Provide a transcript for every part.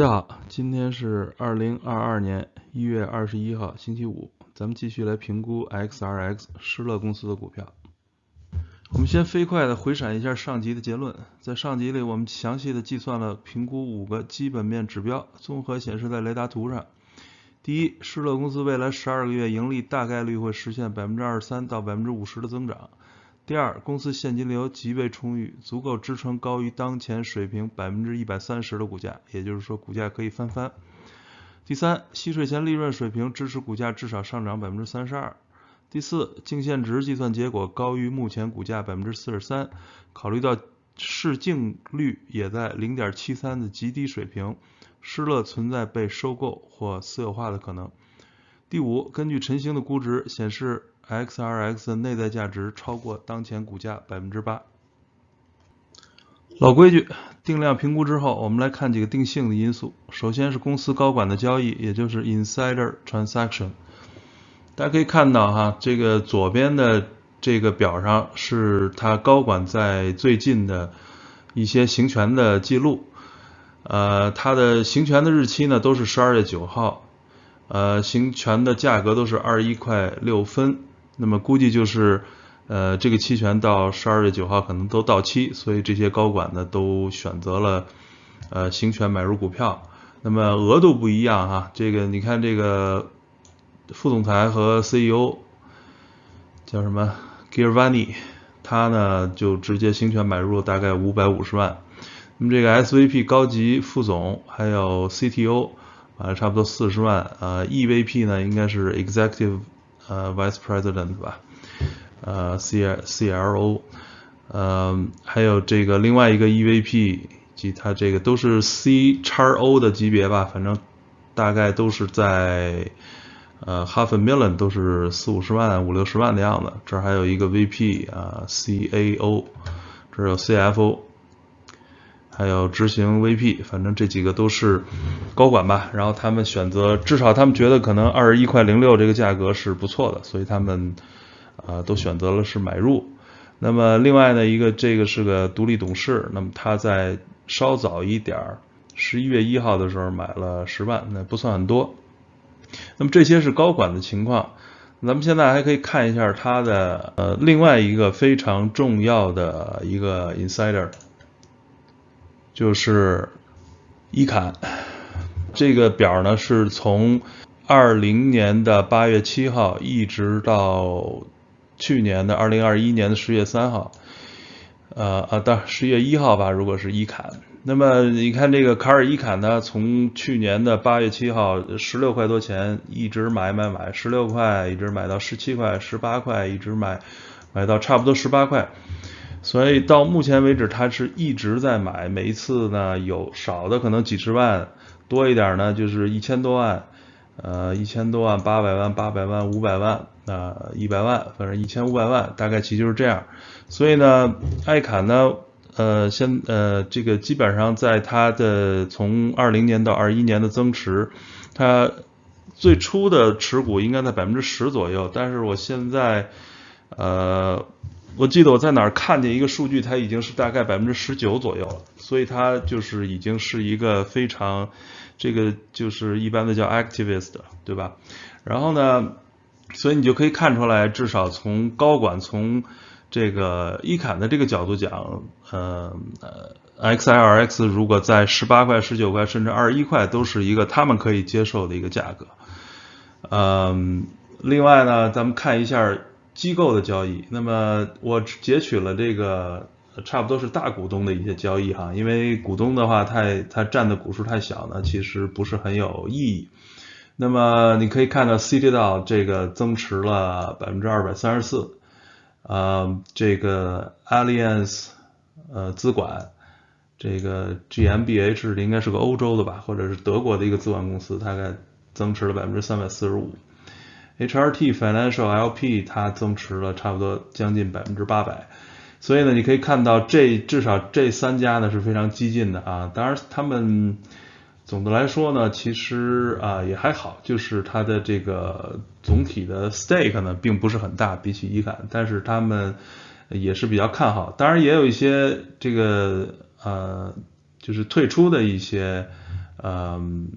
大家好，今天是二零二二年一月二十一号，星期五，咱们继续来评估 XRX 施乐公司的股票。我们先飞快的回闪一下上集的结论，在上集里我们详细的计算了评估五个基本面指标，综合显示在雷达图上。第一，施乐公司未来十二个月盈利大概率会实现百分之二十三到百分之五十的增长。第二，公司现金流极为充裕，足够支撑高于当前水平百分之一百三十的股价，也就是说股价可以翻番。第三，息税前利润水平支持股价至少上涨百分之三十二。第四，净现值计算结果高于目前股价百分之四十三，考虑到市净率也在零点七三的极低水平，施乐存在被收购或私有化的可能。第五，根据晨星的估值显示，XRX 内在价值超过当前股价百分之八。老规矩，定量评估之后，我们来看几个定性的因素。首先是公司高管的交易，也就是 insider transaction。大家可以看到哈，这个左边的这个表上是他高管在最近的一些行权的记录，呃，他的行权的日期呢都是十二月九号，呃，行权的价格都是二十一块六分，那么估计就是呃这个期权到十二月九号可能都到期，所以这些高管呢都选择了呃行权买入股票，那么额度不一样哈，这个你看这个。副总裁和 CEO 叫什么 g i r v a n i 他呢就直接行权买入了大概五百五十万。那么这个 SVP 高级副总还有 CTO 啊差不多四十万。呃，EVP 呢应该是 Executive 呃 Vice President 吧，呃 C CLO，呃还有这个另外一个 EVP 及他这个都是 C 叉 O 的级别吧，反正大概都是在。呃，half a million 都是四五十万、五六十万的样子。这儿还有一个 VP 啊，CAO，这儿有 CFO，还有执行 VP，反正这几个都是高管吧。然后他们选择，至少他们觉得可能二十一块零六这个价格是不错的，所以他们啊都选择了是买入。那么另外呢，一个这个是个独立董事，那么他在稍早一点儿，十一月一号的时候买了十万，那不算很多。那么这些是高管的情况，咱们现在还可以看一下他的呃另外一个非常重要的一个 insider，就是伊坎。这个表呢是从二零年的八月七号一直到去年的二零二一年的十月三号，呃啊，到十月一号吧，如果是伊坎。那么你看这个卡尔伊坎呢，从去年的八月七号十六块多钱一直买买买，十六块一直买到十七块、十八块，一直买买到差不多十八块，所以到目前为止他是一直在买，每一次呢有少的可能几十万，多一点呢就是一千多万，呃一千多万、八百万、八百万、五百万啊一百万，反正一千五百万，大概其就是这样。所以呢，艾坎呢。呃，先呃，这个基本上在它的从二零年到二一年的增持，它最初的持股应该在百分之十左右，但是我现在呃，我记得我在哪儿看见一个数据，它已经是大概百分之十九左右了，所以它就是已经是一个非常这个就是一般的叫 activist，对吧？然后呢，所以你就可以看出来，至少从高管从这个伊坎的这个角度讲，呃，XLX 如果在十八块、十九块，甚至二十一块，都是一个他们可以接受的一个价格。嗯，另外呢，咱们看一下机构的交易。那么我截取了这个差不多是大股东的一些交易哈，因为股东的话太他占的股数太小呢，其实不是很有意义。那么你可以看到 Citadel 这个增持了百分之二百三十四。呃，这个 Alliance 呃资管，这个 GmbH 应该是个欧洲的吧，或者是德国的一个资管公司，大概增持了百分之三百四十五。HRT Financial LP 它增持了差不多将近百分之八百。所以呢，你可以看到这至少这三家呢是非常激进的啊。当然他们。总的来说呢，其实啊也还好，就是它的这个总体的 stake 呢并不是很大，比起伊坎，但是他们也是比较看好。当然也有一些这个呃就是退出的一些嗯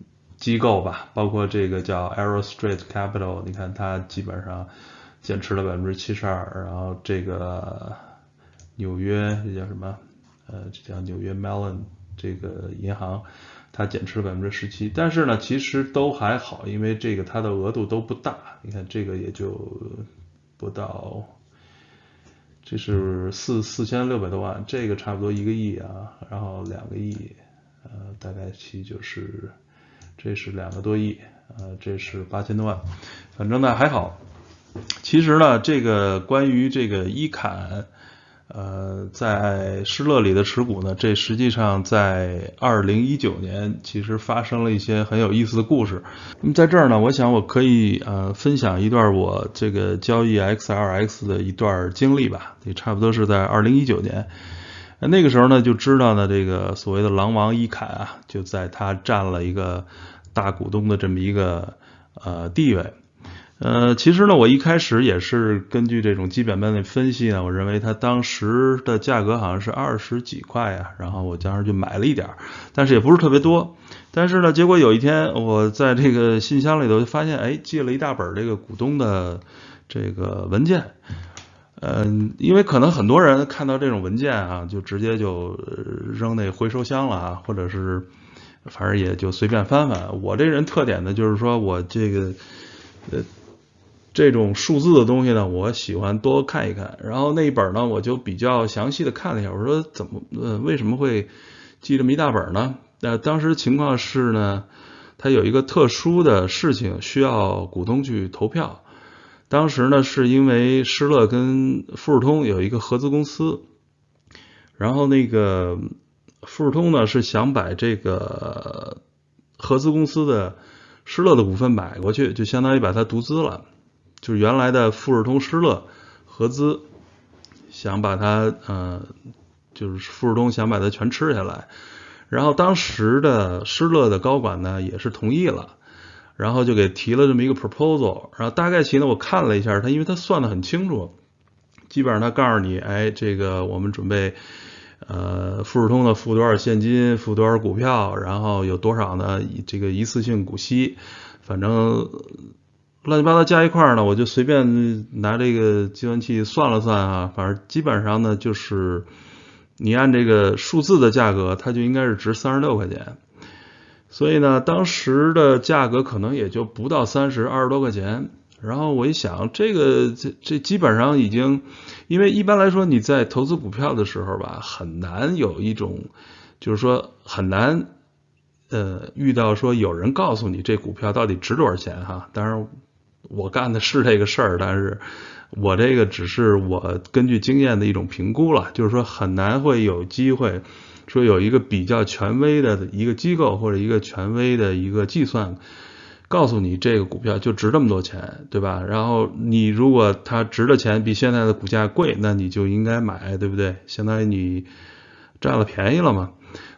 机构吧，包括这个叫 Arrow Street Capital，你看它基本上减持了百分之七十二，然后这个纽约这叫什么？呃，这叫纽约 Mellon 这个银行，它减持了百分之十七，但是呢，其实都还好，因为这个它的额度都不大，你看这个也就不到。这是四四千六百多万，这个差不多一个亿啊，然后两个亿，呃，大概其就是这是两个多亿，呃，这是八千多万，反正呢还好。其实呢，这个关于这个伊坎。呃，在施乐里的持股呢，这实际上在二零一九年其实发生了一些很有意思的故事。那么在这儿呢，我想我可以呃分享一段我这个交易 XLX 的一段经历吧，也差不多是在二零一九年。那个时候呢，就知道呢这个所谓的狼王伊坎啊，就在他占了一个大股东的这么一个呃地位。呃，其实呢，我一开始也是根据这种基本面的分析呢，我认为它当时的价格好像是二十几块呀，然后我当时就买了一点儿，但是也不是特别多。但是呢，结果有一天我在这个信箱里头发现，哎，寄了一大本这个股东的这个文件。嗯，因为可能很多人看到这种文件啊，就直接就扔那回收箱了啊，或者是反正也就随便翻翻。我这人特点呢，就是说我这个呃。这种数字的东西呢，我喜欢多看一看。然后那一本呢，我就比较详细的看了一下。我说怎么呃为什么会记这么一大本呢？那当时情况是呢，他有一个特殊的事情需要股东去投票。当时呢，是因为施乐跟富士通有一个合资公司，然后那个富士通呢是想把这个合资公司的施乐的股份买过去，就相当于把它独资了。就是原来的富士通施乐合资，想把它，呃，就是富士通想把它全吃下来，然后当时的施乐的高管呢也是同意了，然后就给提了这么一个 proposal，然后大概其呢我看了一下，他因为他算的很清楚，基本上他告诉你，哎，这个我们准备，呃，富士通的付多少现金，付多少股票，然后有多少呢这个一次性股息，反正。乱七八糟加一块呢，我就随便拿这个计算器算了算啊，反正基本上呢就是你按这个数字的价格，它就应该是值三十六块钱。所以呢，当时的价格可能也就不到三十，二十多块钱。然后我一想，这个这这基本上已经，因为一般来说你在投资股票的时候吧，很难有一种就是说很难呃遇到说有人告诉你这股票到底值多少钱哈。当然。我干的是这个事儿，但是我这个只是我根据经验的一种评估了，就是说很难会有机会说有一个比较权威的一个机构或者一个权威的一个计算告诉你这个股票就值这么多钱，对吧？然后你如果它值的钱比现在的股价贵，那你就应该买，对不对？相当于你占了便宜了嘛。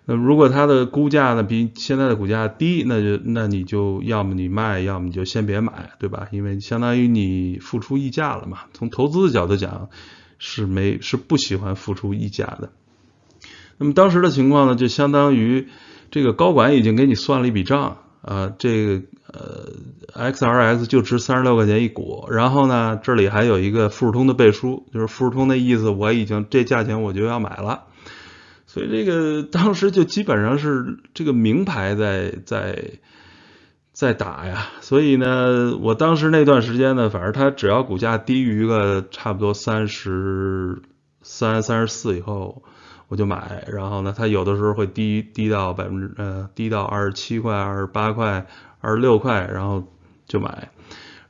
那如果它的估价呢比现在的股价低，那就那你就要么你卖，要么你就先别买，对吧？因为相当于你付出溢价了嘛。从投资的角度讲，是没是不喜欢付出溢价的。那么当时的情况呢，就相当于这个高管已经给你算了一笔账啊，这个呃 XRX 就值三十六块钱一股，然后呢这里还有一个富士通的背书，就是富士通的意思，我已经这价钱我就要买了。所以这个当时就基本上是这个名牌在在在打呀，所以呢，我当时那段时间呢，反正它只要股价低于个差不多三十三、三十四以后，我就买。然后呢，它有的时候会低低到百分之呃低到二十七块、二十八块、二十六块，然后就买。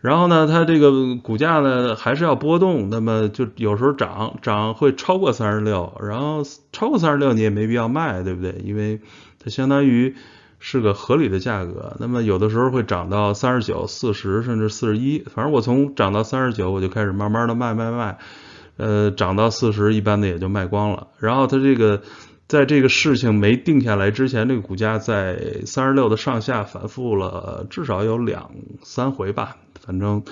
然后呢，它这个股价呢还是要波动，那么就有时候涨涨会超过三十六，然后超过三十六你也没必要卖，对不对？因为它相当于是个合理的价格。那么有的时候会涨到三十九、四十甚至四十一，反正我从涨到三十九我就开始慢慢的卖卖卖，呃，涨到四十一般的也就卖光了。然后它这个在这个事情没定下来之前，这个股价在三十六的上下反复了至少有两三回吧。反正，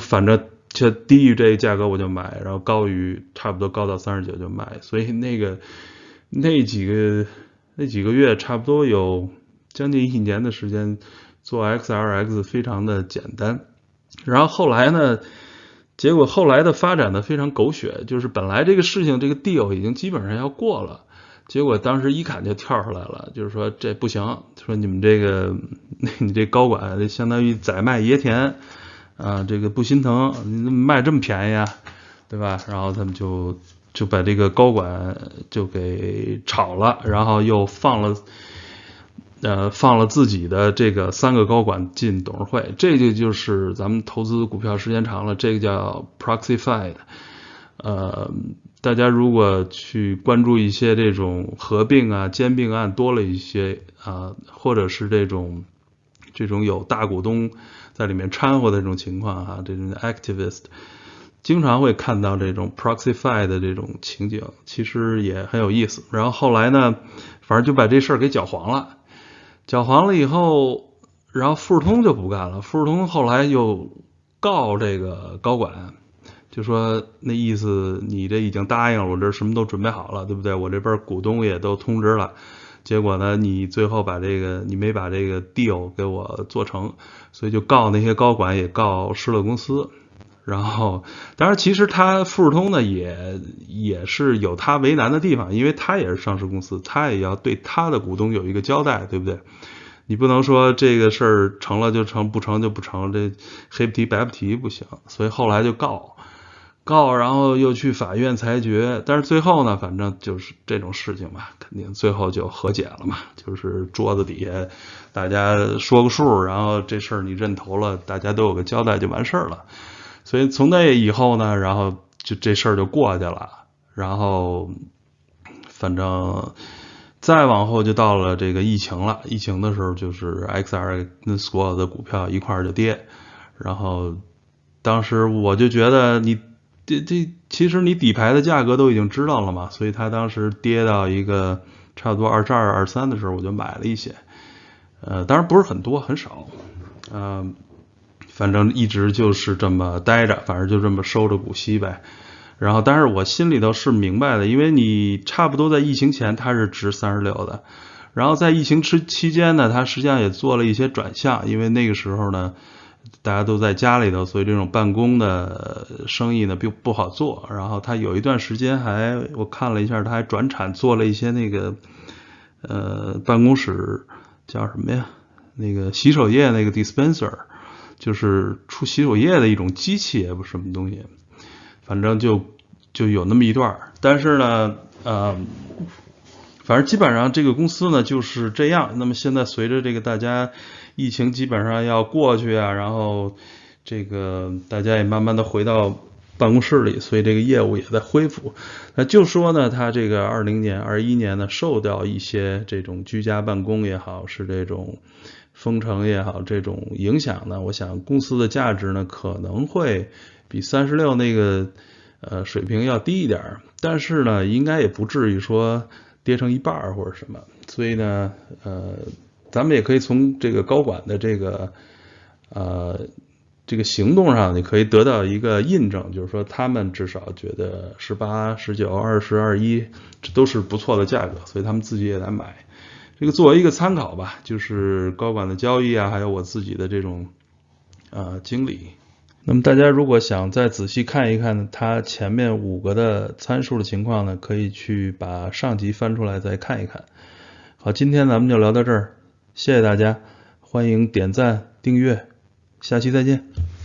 反正就低于这个价格我就买，然后高于差不多高到三十九就卖，所以那个那几个那几个月差不多有将近一年的时间做 XRX 非常的简单。然后后来呢，结果后来的发展呢非常狗血，就是本来这个事情这个 deal 已经基本上要过了，结果当时伊坎就跳出来了，就是说这不行，说你们这个 你这高管相当于宰卖野田啊，这个不心疼，你卖这么便宜啊，对吧？然后他们就就把这个高管就给炒了，然后又放了。呃，放了自己的这个三个高管进董事会，这个就是咱们投资股票时间长了，这个叫 proxy fight。呃，大家如果去关注一些这种合并啊、兼并案多了一些啊，或者是这种这种有大股东在里面掺和的这种情况哈，这种 activist 经常会看到这种 proxy fight 的这种情景，其实也很有意思。然后后来呢，反正就把这事儿给搅黄了。搅黄了以后，然后富士通就不干了。富士通后来又告这个高管，就说那意思你这已经答应了，我这什么都准备好了，对不对？我这边股东也都通知了，结果呢，你最后把这个你没把这个 deal 给我做成，所以就告那些高管，也告施乐公司。然后，当然，其实他富士通呢也也是有他为难的地方，因为他也是上市公司，他也要对他的股东有一个交代，对不对？你不能说这个事儿成了就成，不成就不成，这黑不提白不提不行。所以后来就告告，然后又去法院裁决，但是最后呢，反正就是这种事情吧，肯定最后就和解了嘛，就是桌子底下大家说个数，然后这事儿你认投了，大家都有个交代就完事儿了。所以从那以后呢，然后就这事儿就过去了。然后反正再往后就到了这个疫情了。疫情的时候，就是 XR 跟所有的股票一块儿就跌。然后当时我就觉得，你这这其实你底牌的价格都已经知道了嘛。所以它当时跌到一个差不多二十二、二十三的时候，我就买了一些。呃，当然不是很多，很少。嗯。反正一直就是这么待着，反正就这么收着股息呗。然后，但是我心里头是明白的，因为你差不多在疫情前它是值三十六的，然后在疫情期期间呢，它实际上也做了一些转向，因为那个时候呢，大家都在家里头，所以这种办公的生意呢并不好做。然后它有一段时间还我看了一下，它还转产做了一些那个呃办公室叫什么呀？那个洗手液那个 dispenser。就是出洗手液的一种机器，也不什么东西，反正就就有那么一段儿。但是呢，呃，反正基本上这个公司呢就是这样。那么现在随着这个大家疫情基本上要过去啊，然后这个大家也慢慢的回到办公室里，所以这个业务也在恢复。那就说呢，他这个二零年、二一年呢，受到一些这种居家办公也好，是这种。封城也好，这种影响呢，我想公司的价值呢可能会比三十六那个呃水平要低一点，但是呢，应该也不至于说跌成一半或者什么。所以呢，呃，咱们也可以从这个高管的这个呃这个行动上，你可以得到一个印证，就是说他们至少觉得十八、十九、二十二一这都是不错的价格，所以他们自己也来买。这个作为一个参考吧，就是高管的交易啊，还有我自己的这种啊经历。那么大家如果想再仔细看一看它前面五个的参数的情况呢，可以去把上集翻出来再看一看。好，今天咱们就聊到这儿，谢谢大家，欢迎点赞订阅，下期再见。